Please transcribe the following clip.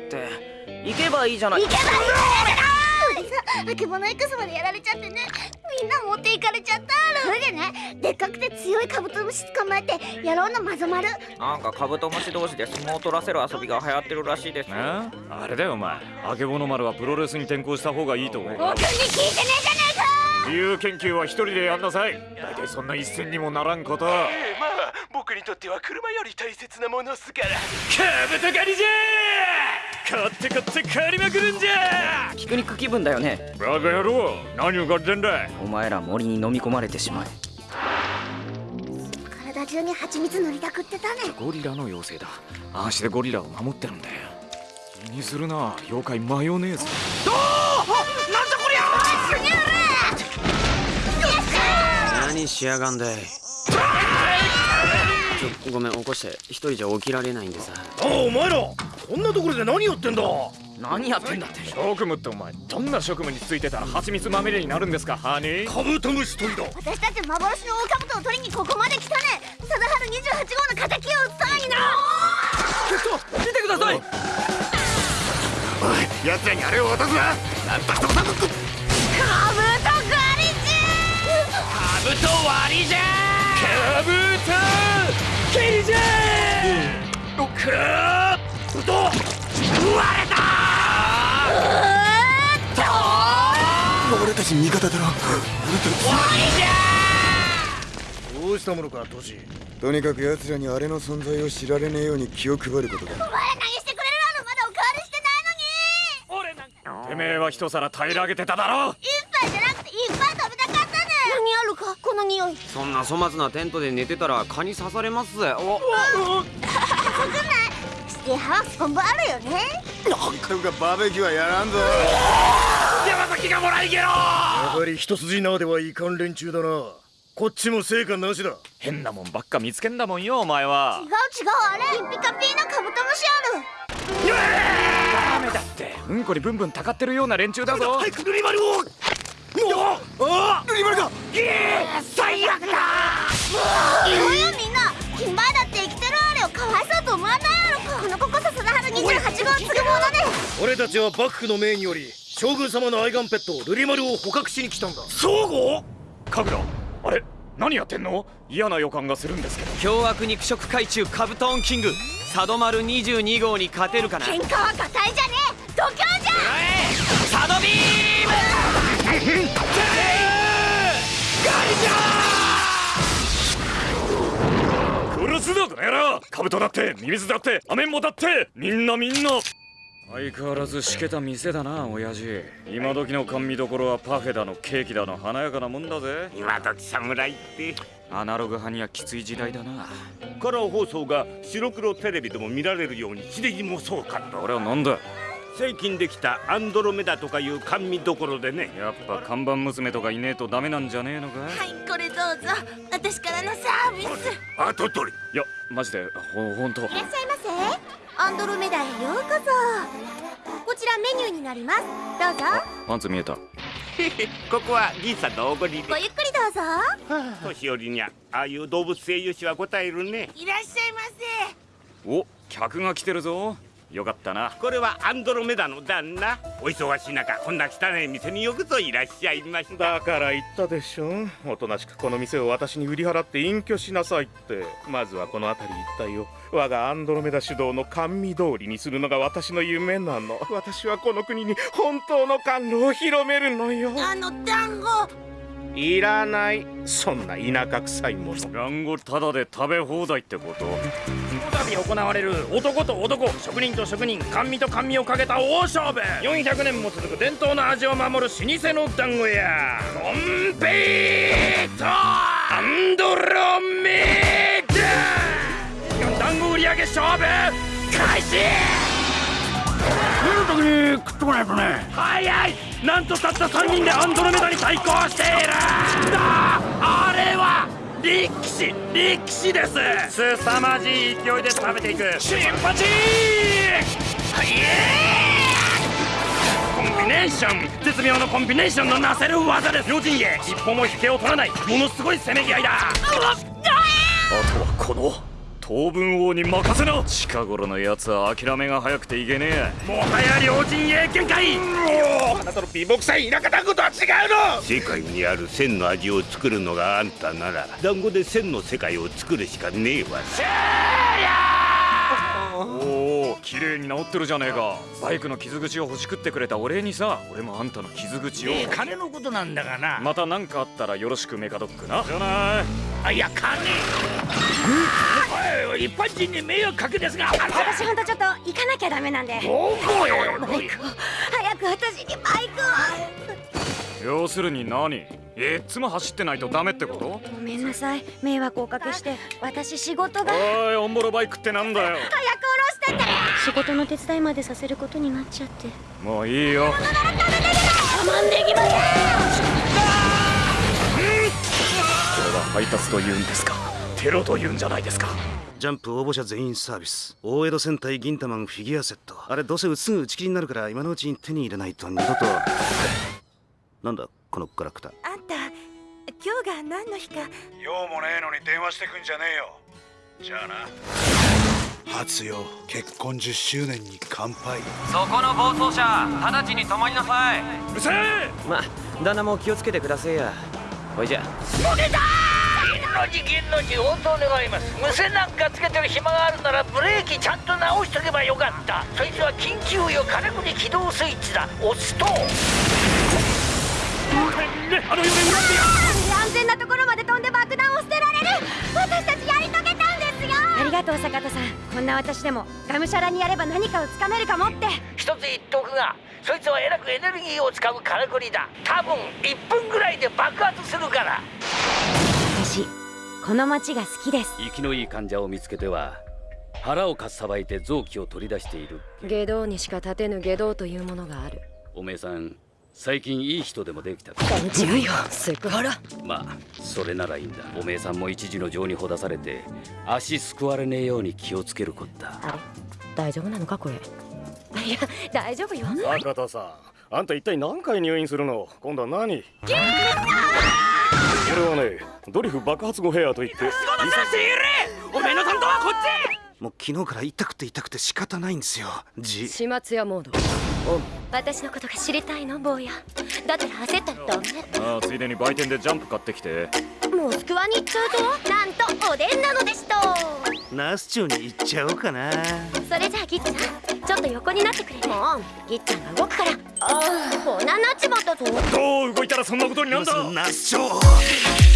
かって。行けばいいじゃない。行けばいいじゃない。あけぼの X までやられちゃってねみんな持っていかれちゃったそれでねでっかくて強いカブトムシ捕まえてやろうのマゾマルなんかカブトムシ同士で相撲を取らせる遊びが流行ってるらしいですああれだよお前あけぼの丸はプロレスに転向した方がいいと思う僕に聞いてねえじゃねえか自由研究は一人でやんなさい大体そんな一銭にもならんことええまあ僕にとっては車より大切なものっすから。カブト狩りじゃ買って買って狩りまくるんじゃピクニック気分だよね。バカ野郎何を買ってんだい。お前ら森に飲み込まれてしまえ。体中に蜂蜜塗りたくってたね。ゴリラの妖精だ。ああしてゴリラを守ってるんだよ。気にするな妖怪マヨネーズ。何しやがんだい。ちょごめん起こして一人じゃ起きられないんでさ。あお前らこんなところで何やってんだ？何やってんだって。職務ってお前どんな職務についてたら蜂蜜まみれになるんですかハニー？カブトムシ取りだ。私たち幻のオオカブトを取りにここまで来たね。貞治28号の敵を討つためにな見てください！おい奴らにあれを渡すな！なんとしてもカブト狩り中カブト割りじゃカブト蹴りじゃーくーっと割れた俺たち味方だろどうしたものかトシとにかく奴らにあれの存在を知られねえように気を配ることだお前ら何してくれるあのまだ。おかわりしてないのに俺なんかてめえは一皿平らげてただろ一杯じゃなくていっぱい食べたかったかこの匂い。そんな粗末なテントで寝てたら蚊に刺されますぜ。お。シティハウス本部あるよね。とかバーベキューはやらんぞ。山崎がもらいゲロ。やはり一筋縄ではいかん連中だな。こっちも成果なしだ。変なもんばっか見つけんだもんよお前は。違う違うあれ。ピカピーのカブトムシある。ダメだってうんこにブンブンたかってるような連中だぞ。早くルリマルをああルリマルだ最悪だ。いいよみんな。金前だって生きてるあれをかわいそうと思わないやろか。この子こそ貞治28号継ぐもので俺たちは幕府の命により将軍様の愛玩ペットルリマルを捕獲しに来たんだ。そうご神楽あれ何やってんの？嫌な予感がするんですけど。凶悪肉食海中カブトンキング。サドマル22号に勝てるかな？喧嘩は硬いじゃねえ。度胸じゃ。サドビーム殺すぞこの野郎カブトだってミミズだってアメンボだってみんなみんな相変わらずしけた店だな親父今時の甘味どころはパフェだのケーキだの華やかなもんだぜ今時侍ってアナログ派にはきつい時代だなカラー放送が白黒テレビでも見られるように地デジもそうかと俺はなんだ最近できたアンドロメダとかいう甘味どころでね。やっぱ看板娘とかいねえとダメなんじゃねえのかはいこれどうぞ。私からのサービス。後取り。いやマジで。ほほんと。いらっしゃいませ。アンドロメダへようこそ。こちらメニューになります。どうぞ。パンツ見えた。ここは銀さんのおごりで。ごゆっくりどうぞ年寄りにゃああいう動物性油脂は答えるねいらっしゃいませお客が来てるぞよかったな。これはアンドロメダの旦那。お忙しい中こんな汚い店によくぞいらっしゃいました。だから言ったでしょ。おとなしくこの店を私に売り払って隠居しなさいって。まずはこの辺り一帯を。我がアンドロメダ主導の甘味通りにするのが私の夢なの。私はこの国に本当の甘露を広めるのよ。あの団子いらない。そんな田舎臭いもの。団子タダで食べ放題ってこと？こたび行われる男と男。職人と職人甘味と甘味をかけた大勝負。400年も続く伝統の味を守る老舗の団子屋。コンペイトアンドロメダ団子売り上げ勝負開始見る時に食っとかないとね。早い。なんとたった3人でアンドロメダに対抗している。だあれは力士力士です。凄まじい勢いで食べていく。チンパチコンビネーション絶妙のコンビネーションのなせる技です。両陣営一歩も引けを取らない。ものすごいせめぎ合いだ。あとはこの当分王に任せな。近頃のやつは諦めが早くていけねえ。もはや両陣営見解あなたの貧乏くさい田舎団子とは違うの。世界にある千の味を作るのがあんたなら団子で千の世界を作るしかねえわ。おお綺麗に治ってるじゃねえか。バイクの傷口を欲しくってくれたお礼にさ。俺もあんたの傷口を。金のことなんだがな。また何かあったらよろしくメカドックな。じゃない。あいや金おい一般人に迷惑かけですが私ほんとちょっと行かなきゃダメなんで。どこへバイクを早く私にバイクを。要するに何？いっつも走ってないとダメってこと？ごめんなさい。迷惑をおかけして私仕事が。おいオンボロバイクってなんだよ。早く下ろしてって。仕事の手伝いまでさせることになっちゃって。もういいよ。我慢できませんこれは配達と言うんですかテロと言うんじゃないですか。ジャンプ応募者全員サービス。大江戸戦隊銀魂フィギュアセット。あれどうせすぐ打ち切りになるから今のうちに手に入れないと二度と。なんだこのガラクタ。あんた今日が何の日か。用もねえのに電話してくんじゃねえよ。じゃあな。初よ結婚10周年に乾杯。そこの暴走車直ちに止まりなさい。うるせえ。まあ旦那も気をつけてくださいや。ほいじゃの事件の事応答願います。無線なんかつけてる暇があるならブレーキちゃんと直しとけばよかった。そいつは緊急よ。金具に起動スイッチだ。押すと。安全なところまで飛んで爆弾を捨てられる。私たちやり遂げたんですよ。ありがとう坂田さん。こんな私でもがむしゃらにやれば何かをつかめるかもって。一つ言っとくがそいつはえらくエネルギーを使うからくりだ。多分1分ぐらいで爆発するから。私この町が好きです。生きのいい患者を見つけては腹をかっさばいて臓器を取り出している。下道にしか立てぬ下道というものがある。おめえさん最近いい人でもできたか？違うよセクハラまあそれならいいんだ。おめえさんも一時の情にほだされて足すくわれねえように気をつけるこった。あれ大丈夫なのかこれ？いや大丈夫よ。坂田さんあんた一体何回入院するの？今度は何？これはねドリフ爆発後ヘアといって。おめえの担当はこっち!もう昨日から痛くて痛くて仕方ないんですよ。じ。始末屋モード。私のことが知りたいの坊や。だったら焦ったらダメああついでに売店でジャンプ買ってきてモスクワに行っちゃうとなんとおでんなのですとナース町に行っちゃおうかな。それじゃあギッチさんちょっと横になってくれ。もうギッちゃんが動くから。ああこんなになっちまったぞどう動いたらそんなことになるんだ。ナース町なんだっけ